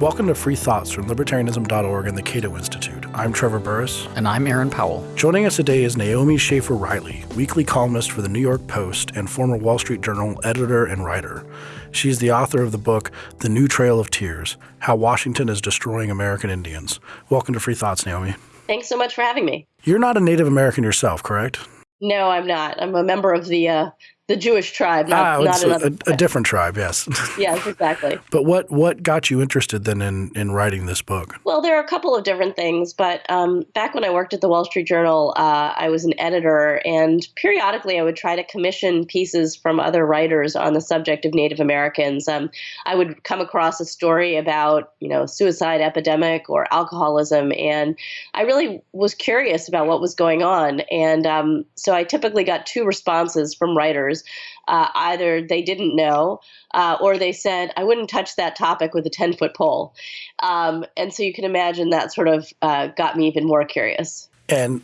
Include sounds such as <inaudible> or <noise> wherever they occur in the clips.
Welcome to Free Thoughts from Libertarianism.org and the Cato Institute. I'm Trevor Burrus. And I'm Aaron Powell. Joining us today is Naomi Schaefer Riley, weekly columnist for the New York Post and former Wall Street Journal editor and writer. She's the author of the book, The New Trail of Tears How Washington is Destroying American Indians. Welcome to Free Thoughts, Naomi. Thanks so much for having me. You're not a Native American yourself, correct? No, I'm not. I'm a member of the uh, the Jewish tribe, not, ah, not another. A, a, different tribe, yes. <laughs> yes, exactly. But what what got you interested then in in writing this book? Well, there are a couple of different things. But um, back when I worked at the Wall Street Journal, uh, I was an editor, and periodically I would try to commission pieces from other writers on the subject of Native Americans. Um, I would come across a story about you know suicide epidemic or alcoholism, and I really was curious about what was going on. And um, so I typically got two responses from writers. Uh, either they didn't know uh, or they said, I wouldn't touch that topic with a 10 foot pole. Um, and so you can imagine that sort of uh, got me even more curious. And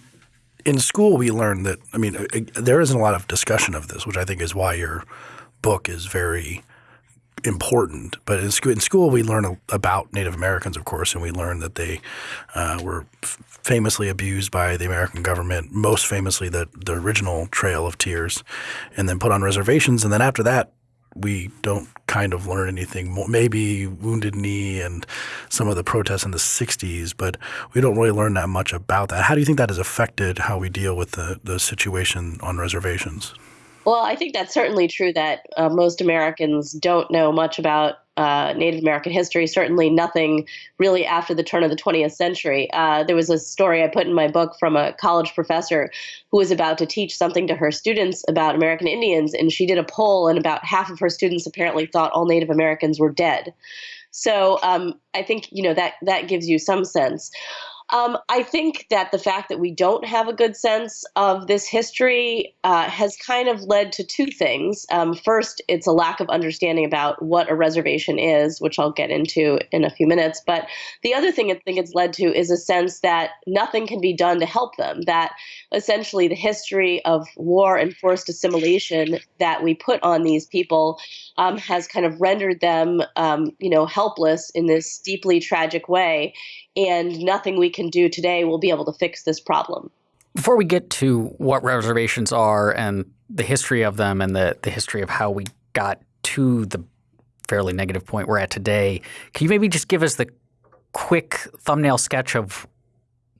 in school, we learned that, I mean, there isn't a lot of discussion of this, which I think is why your book is very important. But in school, in school, we learn about Native Americans, of course, and we learn that they uh, were famously abused by the American government, most famously the, the original Trail of Tears, and then put on reservations. And then after that, we don't kind of learn anything more. Maybe Wounded Knee and some of the protests in the 60s, but we don't really learn that much about that. How do you think that has affected how we deal with the, the situation on reservations? Well, I think that's certainly true that uh, most Americans don't know much about uh, Native American history, certainly nothing really after the turn of the 20th century. Uh, there was a story I put in my book from a college professor who was about to teach something to her students about American Indians, and she did a poll, and about half of her students apparently thought all Native Americans were dead. So um, I think you know that that gives you some sense. Um, I think that the fact that we don't have a good sense of this history uh, has kind of led to two things. Um, first, it's a lack of understanding about what a reservation is, which I'll get into in a few minutes. But the other thing I think it's led to is a sense that nothing can be done to help them, that essentially the history of war and forced assimilation that we put on these people um, has kind of rendered them, um, you know, helpless in this deeply tragic way and nothing we can do today will be able to fix this problem. Before we get to what reservations are and the history of them and the, the history of how we got to the fairly negative point we're at today, can you maybe just give us the quick thumbnail sketch of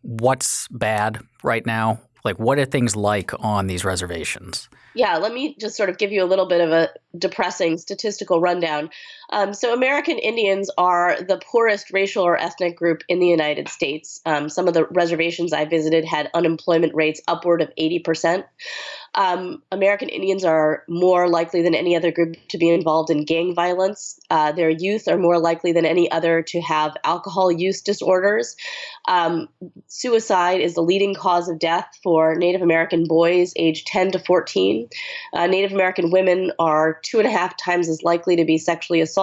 what's bad right now? Like, what are things like on these reservations? Yeah, let me just sort of give you a little bit of a depressing statistical rundown. Um, so, American Indians are the poorest racial or ethnic group in the United States. Um, some of the reservations I visited had unemployment rates upward of 80%. Um, American Indians are more likely than any other group to be involved in gang violence. Uh, their youth are more likely than any other to have alcohol use disorders. Um, suicide is the leading cause of death for Native American boys aged 10 to 14. Uh, Native American women are two and a half times as likely to be sexually assaulted,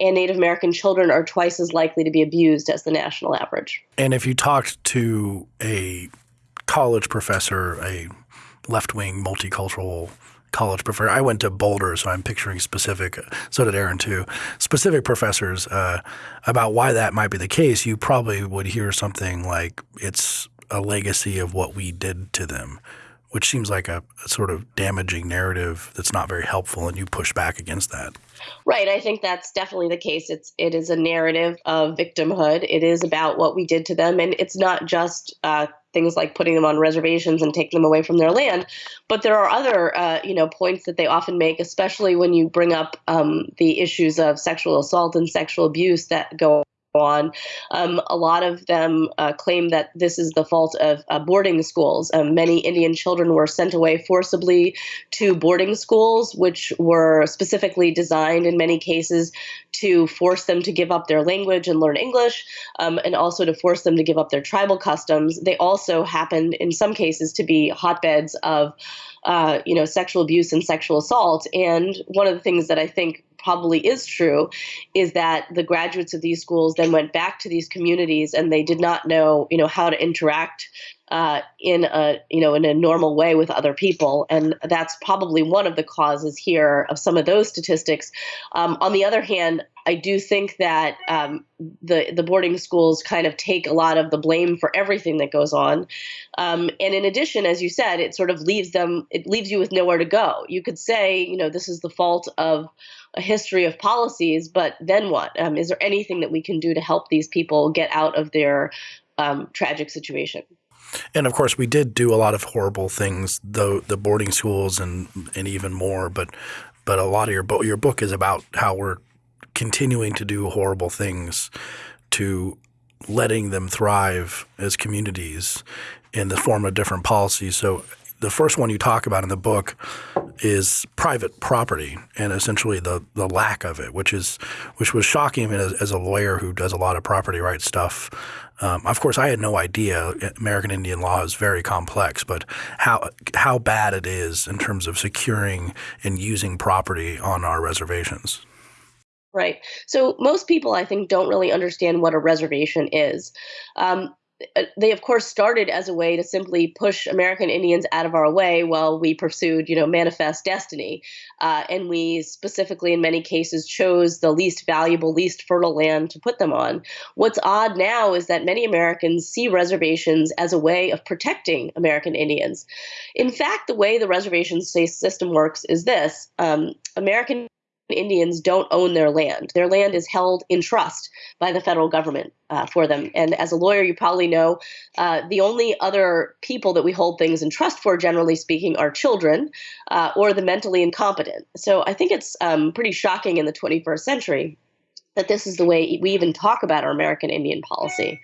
and Native American children are twice as likely to be abused as the national average. And if you talked to a college professor, a left wing multicultural college professor. I went to Boulder, so I'm picturing specific. So did Aaron too. Specific professors uh, about why that might be the case. You probably would hear something like it's a legacy of what we did to them, which seems like a, a sort of damaging narrative that's not very helpful, and you push back against that. Right. I think that's definitely the case. It's it is a narrative of victimhood. It is about what we did to them, and it's not just uh, things like putting them on reservations and taking them away from their land. But there are other, uh, you know, points that they often make, especially when you bring up um, the issues of sexual assault and sexual abuse that go on. Um, a lot of them uh, claim that this is the fault of uh, boarding schools. Um, many Indian children were sent away forcibly to boarding schools, which were specifically designed in many cases to force them to give up their language and learn English, um, and also to force them to give up their tribal customs. They also happened, in some cases, to be hotbeds of uh, you know, sexual abuse and sexual assault. And one of the things that I think probably is true is that the graduates of these schools then went back to these communities and they did not know, you know, how to interact uh, in a you know in a normal way with other people, and that's probably one of the causes here of some of those statistics. Um, on the other hand, I do think that um, the the boarding schools kind of take a lot of the blame for everything that goes on, um, and in addition, as you said, it sort of leaves them it leaves you with nowhere to go. You could say, you know, this is the fault of a history of policies, but then what? Um, is there anything that we can do to help these people get out of their um, tragic situation? And of course, we did do a lot of horrible things, though the boarding schools and and even more. But but a lot of your book your book is about how we're continuing to do horrible things to letting them thrive as communities in the form of different policies. So the first one you talk about in the book is private property and essentially the the lack of it, which is which was shocking as, as a lawyer who does a lot of property rights stuff. Um, of course, I had no idea American Indian law is very complex, but how how bad it is in terms of securing and using property on our reservations. Right. So most people, I think, don't really understand what a reservation is. Um, uh, they of course started as a way to simply push American Indians out of our way while we pursued, you know, manifest destiny, uh, and we specifically, in many cases, chose the least valuable, least fertile land to put them on. What's odd now is that many Americans see reservations as a way of protecting American Indians. In fact, the way the reservation system works is this: um, American Indians don't own their land. Their land is held in trust by the federal government uh, for them. And as a lawyer, you probably know uh, the only other people that we hold things in trust for, generally speaking, are children uh, or the mentally incompetent. So I think it's um, pretty shocking in the 21st century that this is the way we even talk about our American Indian policy.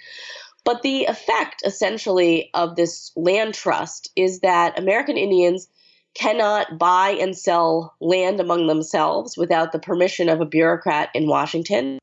But the effect, essentially, of this land trust is that American Indians cannot buy and sell land among themselves without the permission of a bureaucrat in Washington.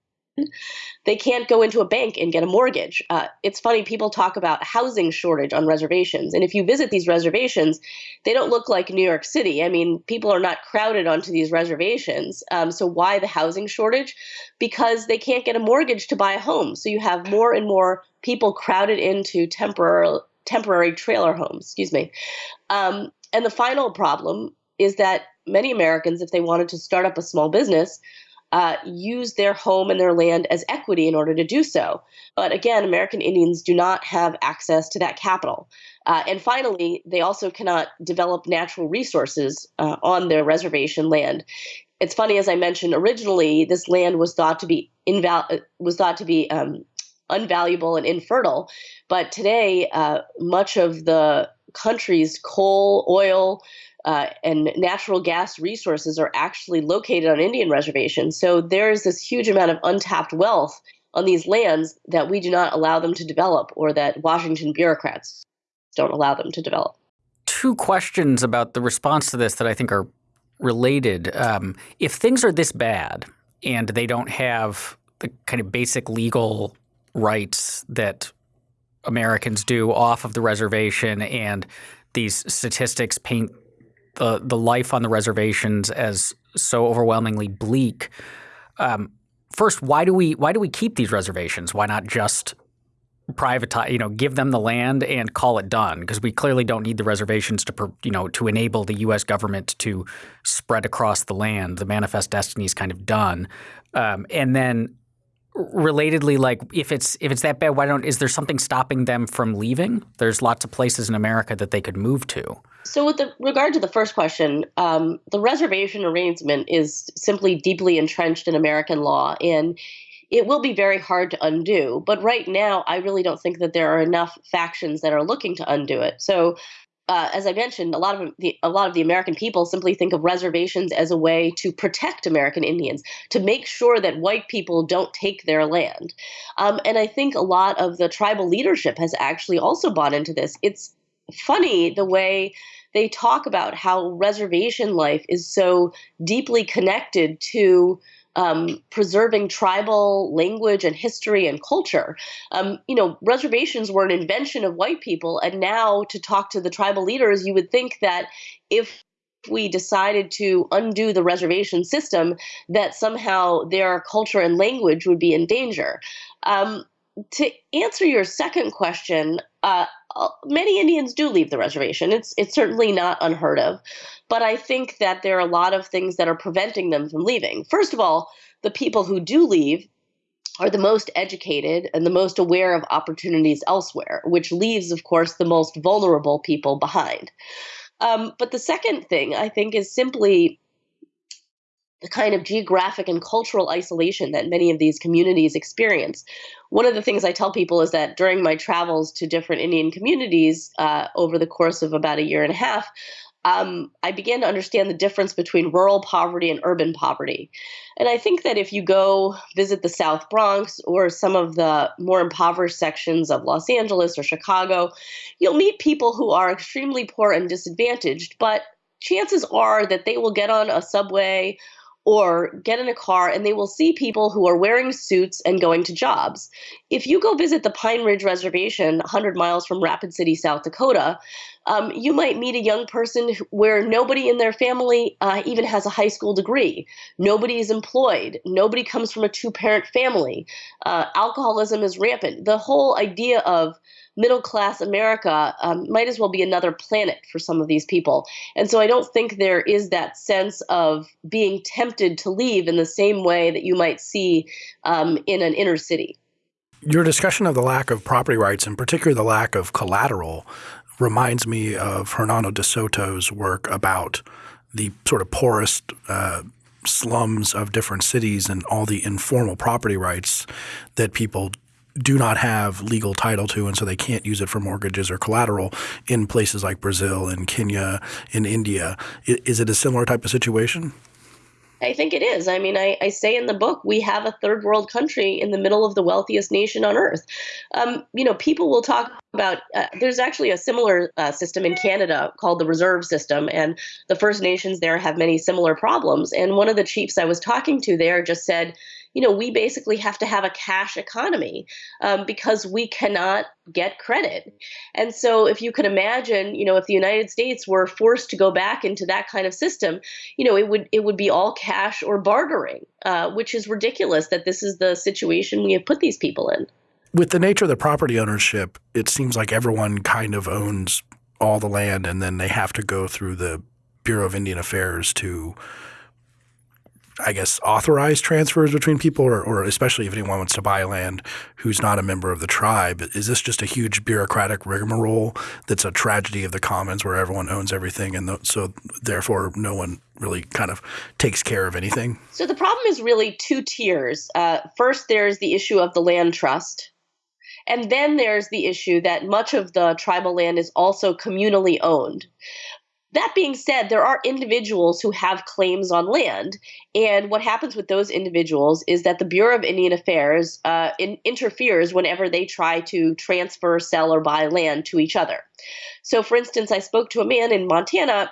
They can't go into a bank and get a mortgage. Uh, it's funny, people talk about housing shortage on reservations. And if you visit these reservations, they don't look like New York City. I mean, people are not crowded onto these reservations. Um, so, why the housing shortage? Because they can't get a mortgage to buy a home. So, you have more and more people crowded into temporary temporary trailer homes. Excuse me. Um, and the final problem is that many Americans, if they wanted to start up a small business, uh, use their home and their land as equity in order to do so. But again, American Indians do not have access to that capital. Uh, and finally, they also cannot develop natural resources uh, on their reservation land. It's funny, as I mentioned originally, this land was thought to be inval- was thought to be um, unvaluable and infertile. But today, uh, much of the country's coal, oil, uh, and natural gas resources are actually located on Indian reservations. So there's this huge amount of untapped wealth on these lands that we do not allow them to develop or that Washington bureaucrats don't allow them to develop. Two questions about the response to this that I think are related. Um, if things are this bad and they don't have the kind of basic legal rights that Americans do off of the reservation, and these statistics paint the the life on the reservations as so overwhelmingly bleak. Um, first, why do we why do we keep these reservations? Why not just privatize? You know, give them the land and call it done? Because we clearly don't need the reservations to you know to enable the U.S. government to spread across the land. The manifest destiny is kind of done, um, and then relatedly like if it's if it's that bad why don't is there something stopping them from leaving? There's lots of places in america that they could move to. So with the, regard to the first question um, the reservation arrangement is simply deeply entrenched in american law and it will be very hard to undo. But right now i really don't think that there are enough factions that are looking to undo it. So uh, as I mentioned, a lot of the a lot of the American people simply think of reservations as a way to protect American Indians, to make sure that white people don't take their land. Um, and I think a lot of the tribal leadership has actually also bought into this. It's funny the way they talk about how reservation life is so deeply connected to um, preserving tribal language and history and culture. Um, you know, reservations were an invention of white people, and now to talk to the tribal leaders, you would think that if we decided to undo the reservation system, that somehow their culture and language would be in danger. Um, to answer your second question, uh, many Indians do leave the reservation. It's it's certainly not unheard of, but I think that there are a lot of things that are preventing them from leaving. First of all, the people who do leave are the most educated and the most aware of opportunities elsewhere, which leaves, of course, the most vulnerable people behind. Um, but the second thing I think is simply the kind of geographic and cultural isolation that many of these communities experience. One of the things I tell people is that during my travels to different Indian communities uh, over the course of about a year and a half, um, I began to understand the difference between rural poverty and urban poverty. And I think that if you go visit the South Bronx or some of the more impoverished sections of Los Angeles or Chicago, you'll meet people who are extremely poor and disadvantaged, but chances are that they will get on a subway or get in a car and they will see people who are wearing suits and going to jobs. If you go visit the Pine Ridge Reservation, 100 miles from Rapid City, South Dakota, um, you might meet a young person where nobody in their family uh, even has a high school degree. Nobody is employed. Nobody comes from a two parent family. Uh, alcoholism is rampant. The whole idea of middle class America um, might as well be another planet for some of these people. And so I don't think there is that sense of being tempted to leave in the same way that you might see um, in an inner city. Your discussion of the lack of property rights, and particularly the lack of collateral, reminds me of Hernando de Soto's work about the sort of poorest uh, slums of different cities and all the informal property rights that people do not have legal title to, and so they can't use it for mortgages or collateral in places like Brazil and Kenya, in India. Is it a similar type of situation? I think it is. I mean, I, I, say in the book, we have a third world country in the middle of the wealthiest nation on earth. Um, you know, people will talk about, uh, there's actually a similar uh, system in Canada called the reserve system, and the First Nations there have many similar problems. And one of the chiefs I was talking to there just said, you know, we basically have to have a cash economy um, because we cannot get credit. And so, if you could imagine, you know, if the United States were forced to go back into that kind of system, you know, it would it would be all cash or bartering, uh, which is ridiculous. That this is the situation we have put these people in. With the nature of the property ownership, it seems like everyone kind of owns all the land, and then they have to go through the Bureau of Indian Affairs to I guess, authorized transfers between people, or, or, especially if anyone wants to buy land who's not a member of the tribe? Is this just a huge bureaucratic rigmarole that's a tragedy of the commons where everyone owns everything and the, so therefore no one really kind of takes care of anything? So the problem is really two tiers. Uh, first, there's the issue of the land trust. And then there's the issue that much of the tribal land is also communally owned. That being said, there are individuals who have claims on land. And what happens with those individuals is that the Bureau of Indian Affairs uh, in, interferes whenever they try to transfer, sell, or buy land to each other. So, for instance, I spoke to a man in Montana.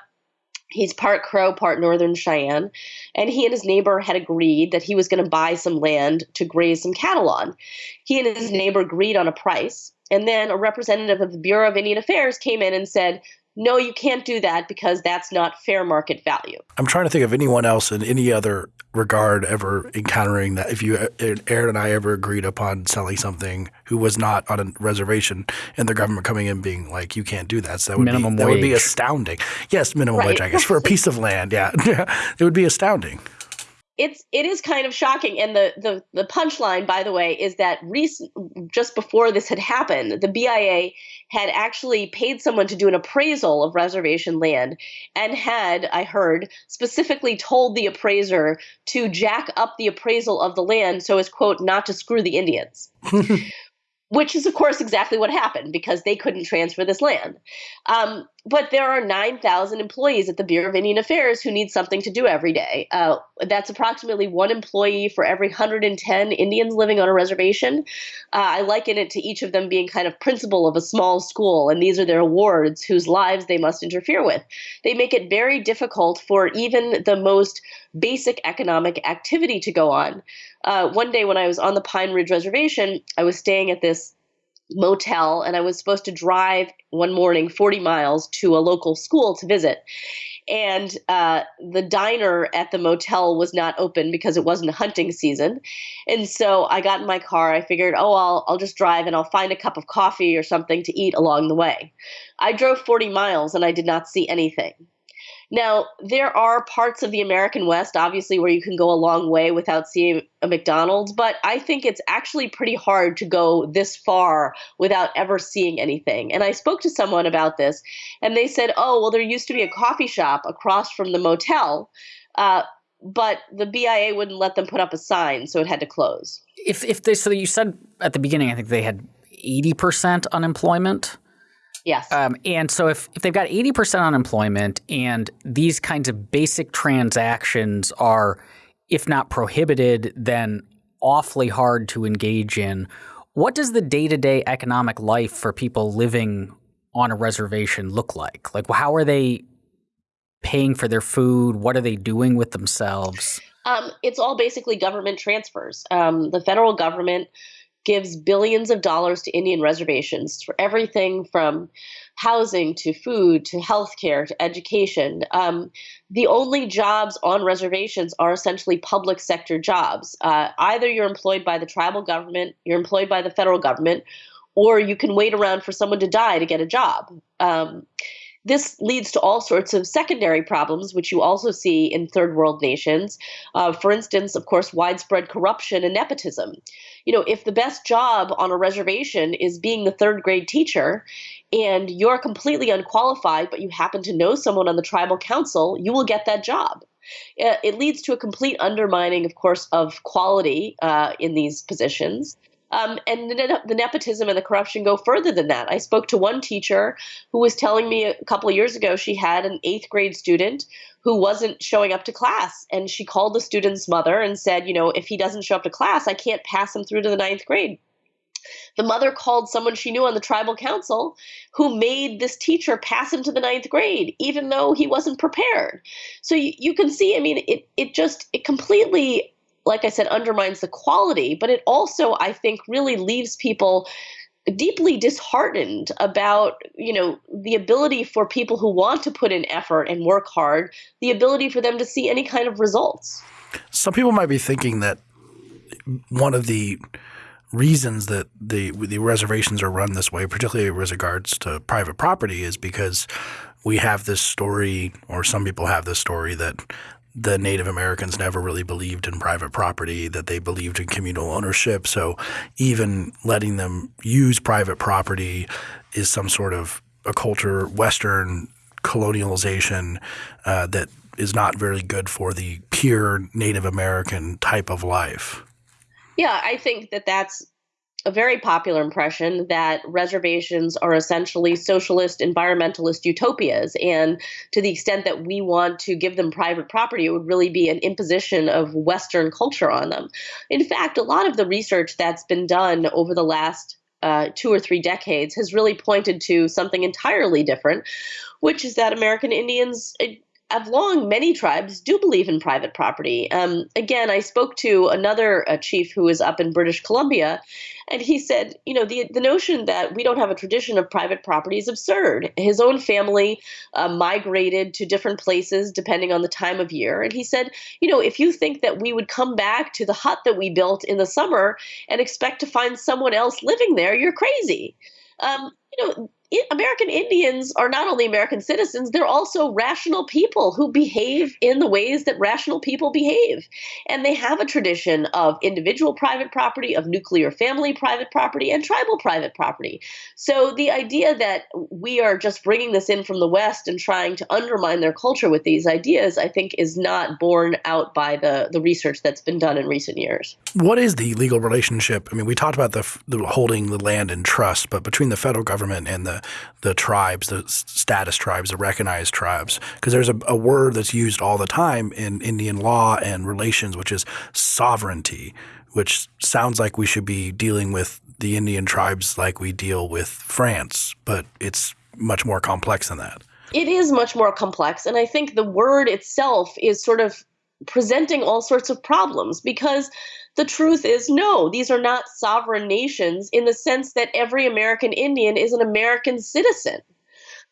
He's part Crow, part Northern Cheyenne. And he and his neighbor had agreed that he was going to buy some land to graze some cattle on. He and his neighbor agreed on a price. And then a representative of the Bureau of Indian Affairs came in and said, no, you can't do that because that's not fair market value. I'm trying to think of anyone else in any other regard ever encountering that. If you, uh, uh, Aaron and I ever agreed upon selling something who was not on a reservation and the government coming in being like, you can't do that. So that would, minimum be, that would be astounding. Yes, minimum right. wage, I guess, for a <laughs> piece of land. Yeah. <laughs> it would be astounding it's it is kind of shocking and the the, the punchline by the way is that recent just before this had happened the bia had actually paid someone to do an appraisal of reservation land and had i heard specifically told the appraiser to jack up the appraisal of the land so as quote not to screw the indians <laughs> which is, of course, exactly what happened because they couldn't transfer this land. Um, but there are 9,000 employees at the Bureau of Indian Affairs who need something to do every day. Uh, that's approximately one employee for every 110 Indians living on a reservation. Uh, I liken it to each of them being kind of principal of a small school, and these are their wards whose lives they must interfere with. They make it very difficult for even the most basic economic activity to go on. Uh, one day when I was on the Pine Ridge Reservation, I was staying at this motel and I was supposed to drive one morning 40 miles to a local school to visit. And uh, the diner at the motel was not open because it wasn't hunting season. And so I got in my car. I figured, oh, I'll, I'll just drive and I'll find a cup of coffee or something to eat along the way. I drove 40 miles and I did not see anything. Now, there are parts of the American West, obviously, where you can go a long way without seeing a McDonald's, but I think it's actually pretty hard to go this far without ever seeing anything. And I spoke to someone about this, and they said, oh, well, there used to be a coffee shop across from the motel. Uh, but the BIA wouldn't let them put up a sign, so it had to close. If if they so you said at the beginning, I think they had eighty percent unemployment. Yes. Um, and so if, if they've got 80% unemployment and these kinds of basic transactions are, if not prohibited, then awfully hard to engage in, what does the day to day economic life for people living on a reservation look like? Like, how are they paying for their food? What are they doing with themselves? Um, it's all basically government transfers. Um, the federal government gives billions of dollars to Indian reservations for everything from housing to food to healthcare to education. Um, the only jobs on reservations are essentially public sector jobs. Uh, either you're employed by the tribal government, you're employed by the federal government, or you can wait around for someone to die to get a job. Um, this leads to all sorts of secondary problems, which you also see in third world nations. Uh, for instance, of course, widespread corruption and nepotism. You know, if the best job on a reservation is being the third grade teacher, and you're completely unqualified, but you happen to know someone on the tribal council, you will get that job. It leads to a complete undermining, of course, of quality uh, in these positions. Um, and the, the, nepotism and the corruption go further than that. I spoke to one teacher who was telling me a couple of years ago she had an eighth grade student who wasn't showing up to class. And she called the student's mother and said, you know, if he doesn't show up to class, I can't pass him through to the ninth grade. The mother called someone she knew on the tribal council who made this teacher pass him to the ninth grade, even though he wasn't prepared. So you, you can see, I mean, it, it just, it completely like I said, undermines the quality, but it also, I think, really leaves people deeply disheartened about you know the ability for people who want to put in effort and work hard the ability for them to see any kind of results. Some people might be thinking that one of the reasons that the the reservations are run this way particularly with regards to private property is because we have this story or some people have this story that the Native Americans never really believed in private property, that they believed in communal ownership. So even letting them use private property is some sort of a culture, Western colonialization uh, that is not very good for the pure Native American type of life. Yeah, I think that that's a very popular impression that reservations are essentially socialist environmentalist utopias. And to the extent that we want to give them private property it would really be an imposition of western culture on them. In fact a lot of the research that's been done over the last uh, two or three decades has really pointed to something entirely different which is that american indians have long, many tribes do believe in private property. Um, again, I spoke to another uh, chief who was up in British Columbia, and he said, you know, the the notion that we don't have a tradition of private property is absurd. His own family uh, migrated to different places depending on the time of year, and he said, you know, if you think that we would come back to the hut that we built in the summer and expect to find someone else living there, you're crazy. Um, you know, American Indians are not only American citizens, they're also rational people who behave in the ways that rational people behave. And they have a tradition of individual private property, of nuclear family private property, and tribal private property. So the idea that we are just bringing this in from the West and trying to undermine their culture with these ideas, I think, is not borne out by the, the research that's been done in recent years. What is the legal relationship? I mean, we talked about the, the holding the land in trust, but between the federal government and the the tribes, the status tribes, the recognized tribes, because there's a, a, word that's used all the time in Indian law and relations, which is sovereignty, which sounds like we should be dealing with the Indian tribes like we deal with France, but it's much more complex than that. It is much more complex, and I think the word itself is sort of presenting all sorts of problems because the truth is no, these are not sovereign nations in the sense that every American Indian is an American citizen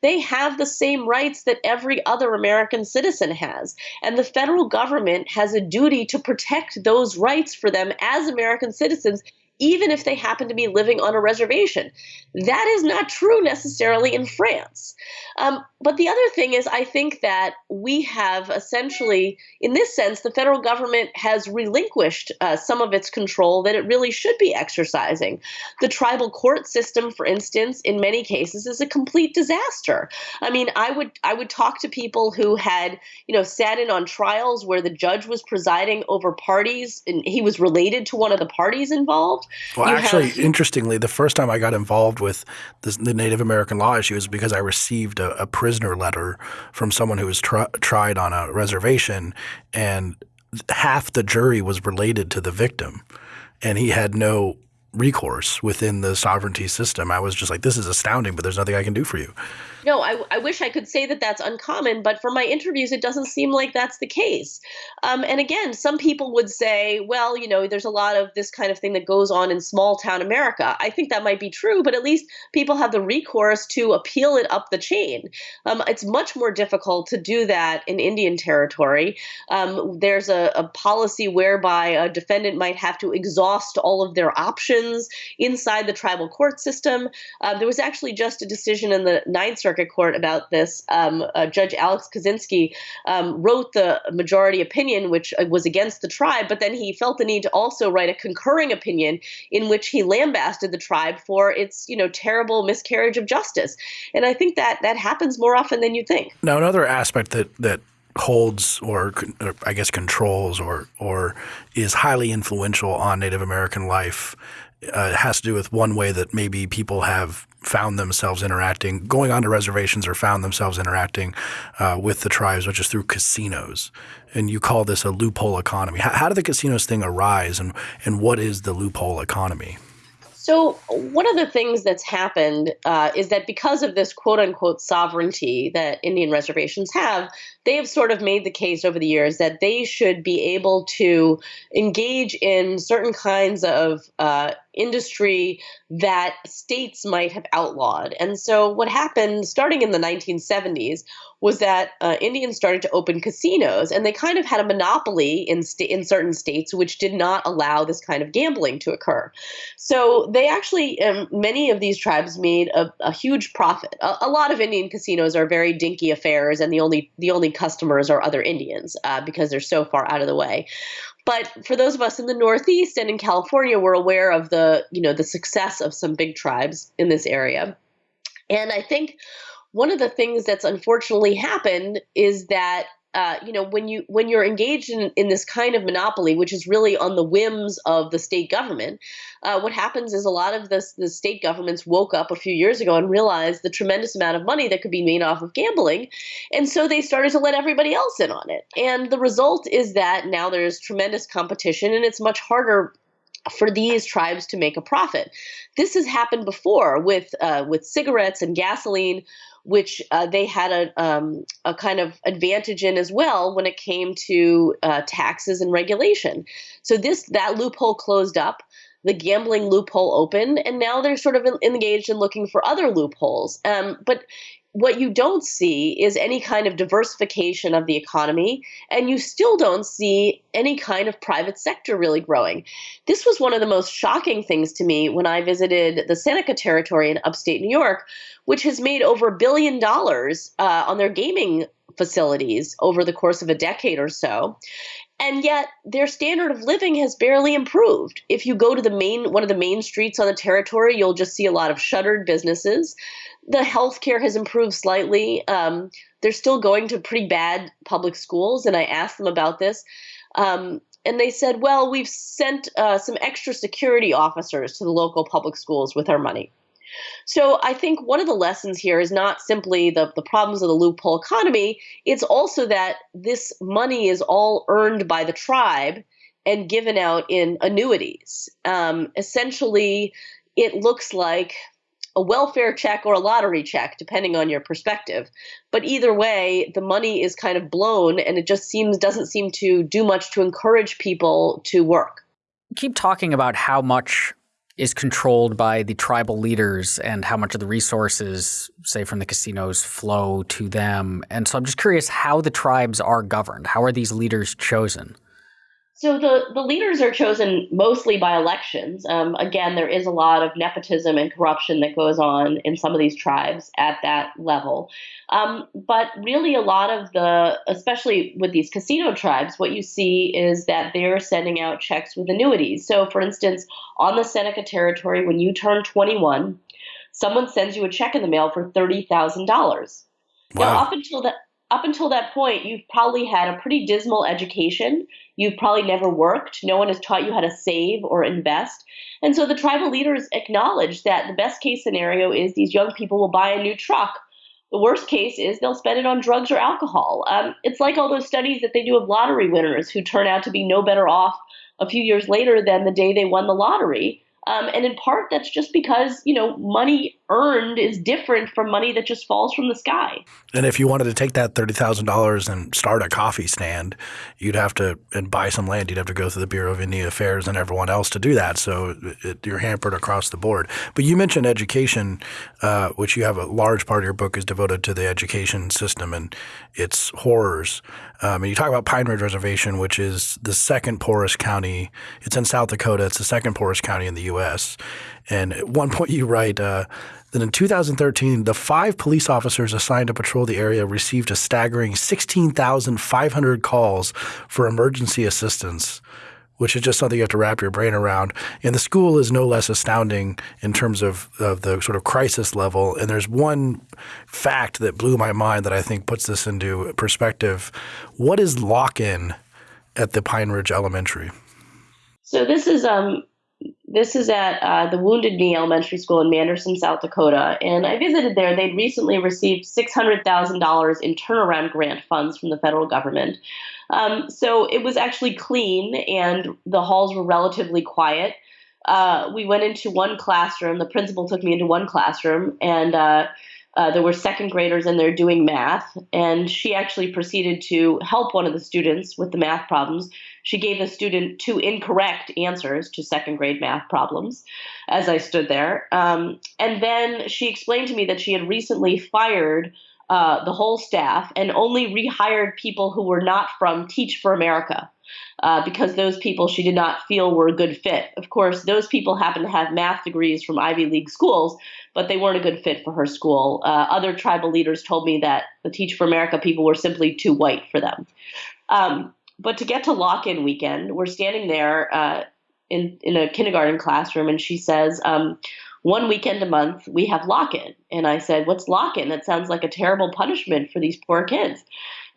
they have the same rights that every other American citizen has. And the federal government has a duty to protect those rights for them as American citizens even if they happen to be living on a reservation. That is not true necessarily in France. Um, but the other thing is, I think that we have essentially, in this sense, the federal government has relinquished uh, some of its control that it really should be exercising. The tribal court system, for instance, in many cases, is a complete disaster. I mean, I would I would talk to people who had, you know, sat in on trials where the judge was presiding over parties and he was related to one of the parties involved. Well, you actually, have, interestingly, the first time I got involved with this, the Native American law issue was because I received a, a prisoner letter from someone who was tried on a reservation, and half the jury was related to the victim, and he had no recourse within the sovereignty system. I was just like, this is astounding, but there's nothing I can do for you no, I, I wish I could say that that's uncommon, but for my interviews, it doesn't seem like that's the case. Um, and again, some people would say, well, you know, there's a lot of this kind of thing that goes on in small town America. I think that might be true, but at least people have the recourse to appeal it up the chain. Um, it's much more difficult to do that in Indian territory. Um, there's a, a policy whereby a defendant might have to exhaust all of their options inside the tribal court system. Uh, there was actually just a decision in the Ninth Circuit Court about this. Um, uh, Judge Alex Kozinski um, wrote the majority opinion, which uh, was against the tribe, but then he felt the need to also write a concurring opinion in which he lambasted the tribe for its, you know, terrible miscarriage of justice. And I think that that happens more often than you think. Now, another aspect that that holds or, or, I guess controls or or is highly influential on Native American life uh, has to do with one way that maybe people have found themselves interacting, going onto reservations or found themselves interacting uh, with the tribes, which is through casinos. And you call this a loophole economy. How, how did the casinos thing arise, and and what is the loophole economy? So, one of the things that's happened uh, is that because of this quote unquote sovereignty that Indian reservations have, they have sort of made the case over the years that they should be able to engage in certain kinds of uh, industry that states might have outlawed. And so, what happened starting in the 1970s was that uh, Indians started to open casinos, and they kind of had a monopoly in in certain states, which did not allow this kind of gambling to occur. So they actually, um, many of these tribes made a, a huge profit. A, a, lot of Indian casinos are very dinky affairs, and the only the only customers are other Indians uh, because they're so far out of the way. But for those of us in the Northeast and in California, we're aware of the you know the success of some big tribes in this area, and I think one of the things that's unfortunately happened is that uh, you know when you when you're engaged in, in this kind of monopoly which is really on the whims of the state government uh, what happens is a lot of this the state governments woke up a few years ago and realized the tremendous amount of money that could be made off of gambling and so they started to let everybody else in on it and the result is that now there's tremendous competition and it's much harder for these tribes to make a profit. This has happened before with uh, with cigarettes and gasoline, which uh, they had a um, a kind of advantage in as well when it came to uh, taxes and regulation. So this that loophole closed up. The gambling loophole opened, and now they're sort of engaged in looking for other loopholes. Um, but what you don't see is any kind of diversification of the economy, and you still don't see any kind of private sector really growing. This was one of the most shocking things to me when I visited the Seneca territory in upstate New York, which has made over a billion dollars uh, on their gaming facilities over the course of a decade or so and yet their standard of living has barely improved. If you go to the main one of the main streets on the territory, you'll just see a lot of shuttered businesses the healthcare has improved slightly. Um, they're still going to pretty bad public schools, and I asked them about this. Um, and they said, well, we've sent uh, some extra security officers to the local public schools with our money. So I think one of the lessons here is not simply the, the problems of the loophole economy, it's also that this money is all earned by the tribe and given out in annuities. Um, essentially, it looks like a welfare check or a lottery check, depending on your perspective. But either way, the money is kind of blown, and it just seems doesn't seem to do much to encourage people to work. Keep talking about how much is controlled by the tribal leaders and how much of the resources, say from the casinos, flow to them. And so I'm just curious how the tribes are governed. How are these leaders chosen? So the, the leaders are chosen mostly by elections. Um, again, there is a lot of nepotism and corruption that goes on in some of these tribes at that level. Um, but really, a lot of the, especially with these casino tribes, what you see is that they're sending out checks with annuities. So, for instance, on the Seneca territory, when you turn 21, someone sends you a check in the mail for $30,000. Wow. Now, up until that, up until that point, you've probably had a pretty dismal education. You've probably never worked. No one has taught you how to save or invest. And so the tribal leaders acknowledge that the best case scenario is these young people will buy a new truck. The worst case is they'll spend it on drugs or alcohol. Um, it's like all those studies that they do of lottery winners who turn out to be no better off a few years later than the day they won the lottery. Um, and in part, that's just because, you know, money earned is different from money that just falls from the sky. And if you wanted to take that $30,000 and start a coffee stand, you'd have to and buy some land. You'd have to go through the Bureau of Indian Affairs and everyone else to do that. So it, you're hampered across the board. But you mentioned education, uh, which you have a large part of your book is devoted to the education system and its horrors. Um, and you talk about Pine Ridge Reservation, which is the second poorest county. It's in South Dakota. It's the second poorest county in the U.S. And at one point you write uh, that in 2013, the five police officers assigned to patrol the area received a staggering 16,500 calls for emergency assistance which is just something you have to wrap your brain around. And the school is no less astounding in terms of, of the sort of crisis level. And there's one fact that blew my mind that I think puts this into perspective. What is lock-in at the Pine Ridge Elementary? So this is um, this is at uh, the Wounded Knee Elementary School in Manderson, South Dakota. And I visited there. They'd recently received $600,000 in turnaround grant funds from the federal government. Um, so it was actually clean, and the halls were relatively quiet. Uh, we went into one classroom. The principal took me into one classroom, and uh, uh, there were second graders in there doing math, and she actually proceeded to help one of the students with the math problems. She gave the student two incorrect answers to second grade math problems as I stood there. Um, and then she explained to me that she had recently fired uh, the whole staff and only rehired people who were not from Teach for America. Uh, because those people she did not feel were a good fit. Of course, those people happen to have math degrees from Ivy League schools, but they weren't a good fit for her school. Uh, other tribal leaders told me that the Teach for America people were simply too white for them. Um, but to get to lock in weekend, we're standing there uh, in, in a kindergarten classroom, and she says, um, one weekend a month we have lock-in. And i said what's lock-in? That sounds like a terrible punishment for these poor kids.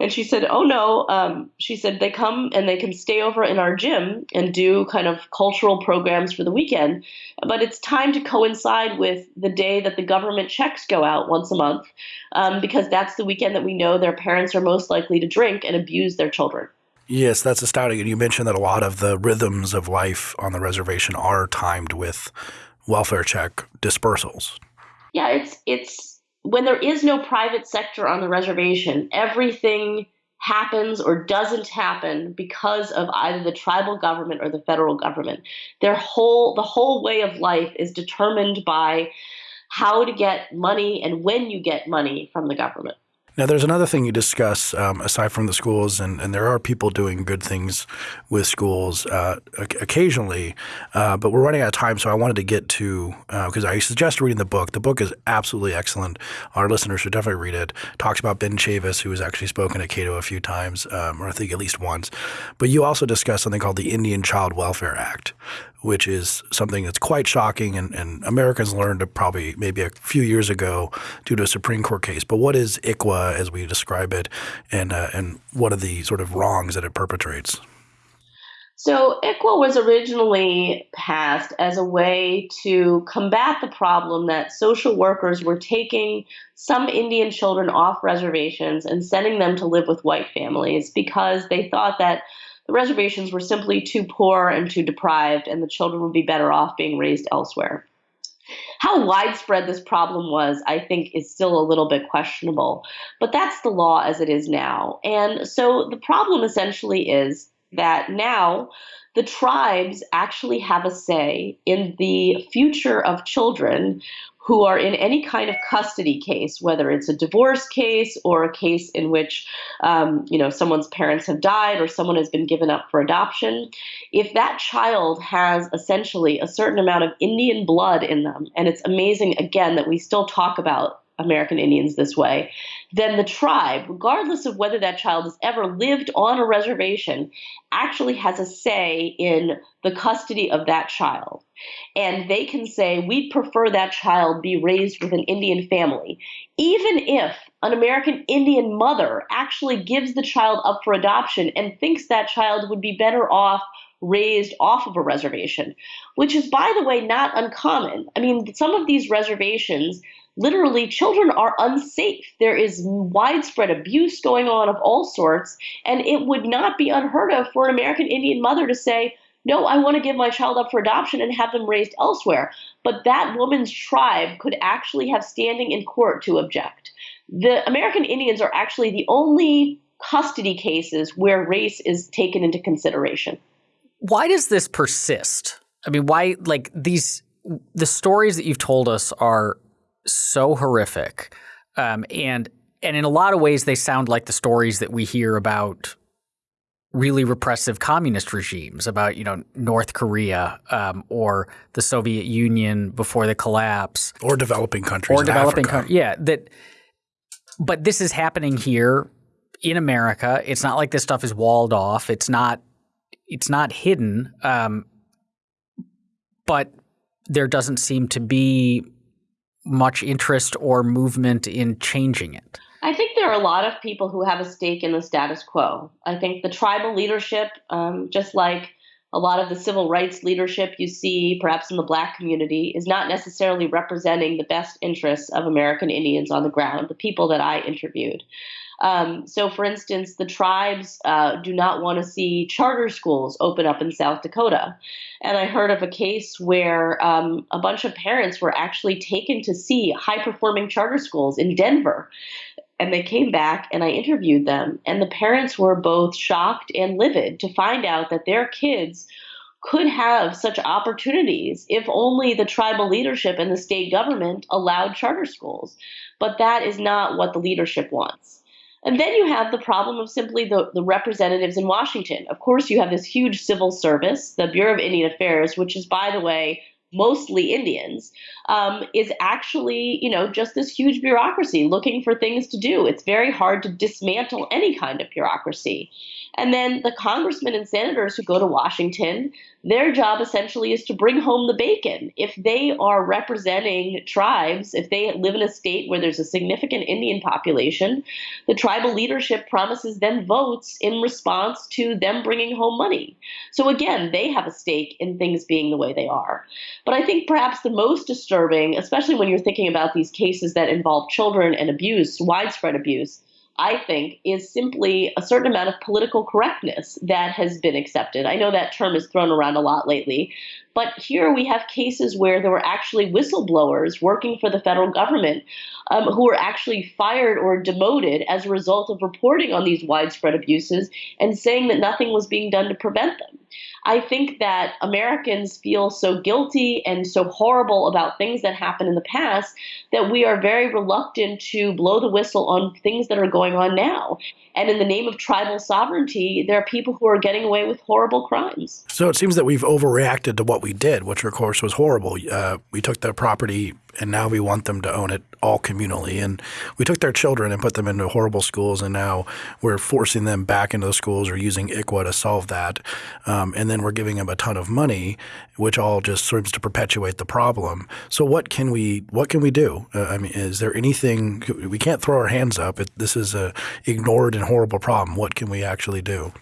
And she said oh no um, she said they come and they can stay over in our gym and do kind of cultural programs for the weekend but it's time to coincide with the day that the government checks go out once a month um, because that's the weekend that we know their parents are most likely to drink and abuse their children Yes, that's astounding. And you mentioned that a lot of the rhythms of life on the reservation are timed with welfare check dispersals. Yeah, it's it's when there is no private sector on the reservation, everything happens or doesn't happen because of either the tribal government or the federal government. Their whole the whole way of life is determined by how to get money and when you get money from the government. Now, there's another thing you discuss um, aside from the schools, and, and there are people doing good things with schools uh, occasionally, uh, but we're running out of time, so I wanted to get to because uh, I suggest reading the book. The book is absolutely excellent. Our listeners should definitely read it. Talks about Ben Chavis, who has actually spoken at Cato a few times, um, or I think at least once. But you also discuss something called the Indian Child Welfare Act, which is something that's quite shocking and, and Americans learned probably maybe a few years ago due to a Supreme Court case. But what is ICWA as we describe it and, uh, and what are the sort of wrongs that it perpetrates? So ICWA was originally passed as a way to combat the problem that social workers were taking some Indian children off reservations and sending them to live with white families because they thought that – the reservations were simply too poor and too deprived, and the children would be better off being raised elsewhere. How widespread this problem was, I think, is still a little bit questionable. But that's the law as it is now. And so the problem essentially is that now the tribes actually have a say in the future of children who are in any kind of custody case, whether it's a divorce case or a case in which um, you know someone's parents have died or someone has been given up for adoption. If that child has essentially a certain amount of Indian blood in them, and it's amazing again that we still talk about American Indians this way, then the tribe, regardless of whether that child has ever lived on a reservation, actually has a say in the custody of that child. And they can say, we'd prefer that child be raised with an Indian family, even if an American Indian mother actually gives the child up for adoption and thinks that child would be better off raised off of a reservation, which is, by the way, not uncommon. I mean, some of these reservations literally children are unsafe. There is widespread abuse going on of all sorts, and it would not be unheard of for an American Indian mother to say, no, I want to give my child up for adoption and have them raised elsewhere. But that woman's tribe could actually have standing in court to object. The American Indians are actually the only custody cases where race is taken into consideration. Why does this persist? I mean, why, like, these, the stories that you've told us are so horrific. Um, and and in a lot of ways, they sound like the stories that we hear about really repressive communist regimes, about you know North Korea um, or the Soviet Union before the collapse, or developing countries, or developing countries. Yeah, that. But this is happening here in America. It's not like this stuff is walled off. It's not. It's not hidden. Um, but there doesn't seem to be much interest or movement in changing it? I think there are a lot of people who have a stake in the status quo. I think the tribal leadership, um, just like a lot of the civil rights leadership you see perhaps in the black community, is not necessarily representing the best interests of American Indians on the ground, the people that I interviewed. Um, so, for instance, the tribes uh, do not want to see charter schools open up in South Dakota. And I heard of a case where um, a bunch of parents were actually taken to see high performing charter schools in Denver. And they came back and I interviewed them. And the parents were both shocked and livid to find out that their kids could have such opportunities if only the tribal leadership and the state government allowed charter schools. But that is not what the leadership wants. And then you have the problem of simply the, the representatives in Washington. Of course, you have this huge civil service, the Bureau of Indian Affairs, which is, by the way, mostly Indians, um, is actually, you know, just this huge bureaucracy looking for things to do. It's very hard to dismantle any kind of bureaucracy. And then the congressmen and senators who go to Washington, their job essentially is to bring home the bacon. If they are representing tribes, if they live in a state where there's a significant Indian population, the tribal leadership promises them votes in response to them bringing home money. So again, they have a stake in things being the way they are. But I think perhaps the most disturbing, especially when you're thinking about these cases that involve children and abuse, widespread abuse, I think, is simply a certain amount of political correctness that has been accepted. I know that term is thrown around a lot lately, but here we have cases where there were actually whistleblowers working for the federal government um, who were actually fired or demoted as a result of reporting on these widespread abuses and saying that nothing was being done to prevent them. I think that Americans feel so guilty and so horrible about things that happened in the past that we are very reluctant to blow the whistle on things that are going on now. And in the name of tribal sovereignty, there are people who are getting away with horrible crimes. So it seems that we've overreacted to what we did, which of course was horrible. Uh, we took the property and now we want them to own it all communally. And we took their children and put them into horrible schools, and now we're forcing them back into the schools or using ICWA to solve that. Um, and then we're giving them a ton of money, which all just serves to perpetuate the problem. So what can we what can we do? Uh, I mean, is there anything we can't throw our hands up? It, this is a ignored and horrible problem. What can we actually do?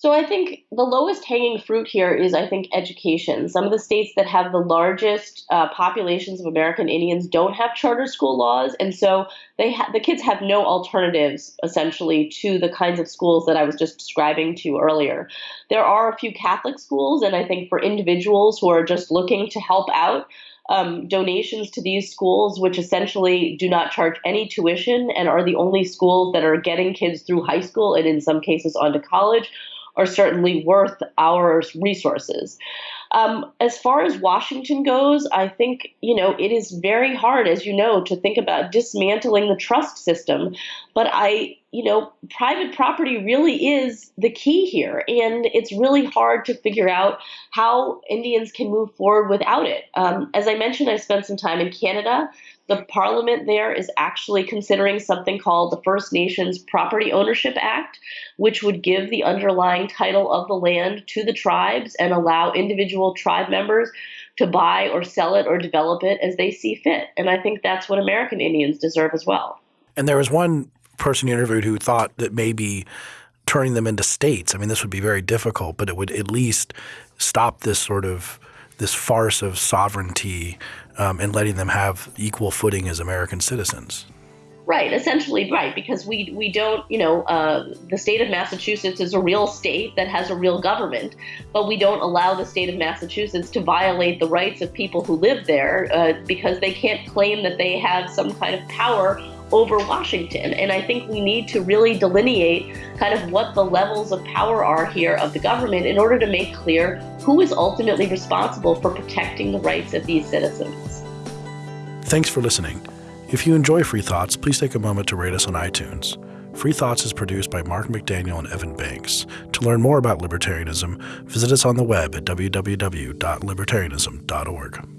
So I think the lowest hanging fruit here is, I think, education. Some of the states that have the largest uh, populations of American Indians don't have charter school laws, and so they the kids have no alternatives essentially to the kinds of schools that I was just describing to you earlier. There are a few Catholic schools, and I think for individuals who are just looking to help out, um, donations to these schools, which essentially do not charge any tuition and are the only schools that are getting kids through high school and in some cases onto college, are certainly worth our resources. Um, as far as Washington goes, I think, you know, it is very hard, as you know, to think about dismantling the trust system. But I, you know, private property really is the key here. And it's really hard to figure out how Indians can move forward without it. Um, as I mentioned, I spent some time in Canada. The parliament there is actually considering something called the First Nations Property Ownership Act, which would give the underlying title of the land to the tribes and allow individual tribe members to buy or sell it or develop it as they see fit. And I think that's what American Indians deserve as well. And there was one person you interviewed who thought that maybe turning them into states, I mean, this would be very difficult, but it would at least stop this sort of this farce of sovereignty um, and letting them have equal footing as American citizens. Right, essentially, right, because we we don't, you know, uh, the state of Massachusetts is a real state that has a real government, but we don't allow the state of Massachusetts to violate the rights of people who live there uh, because they can't claim that they have some kind of power over Washington. And I think we need to really delineate kind of what the levels of power are here of the government in order to make clear who is ultimately responsible for protecting the rights of these citizens. Thanks for listening. If you enjoy Free Thoughts, please take a moment to rate us on iTunes. Free Thoughts is produced by Mark McDaniel and Evan Banks. To learn more about libertarianism, visit us on the web at www.libertarianism.org.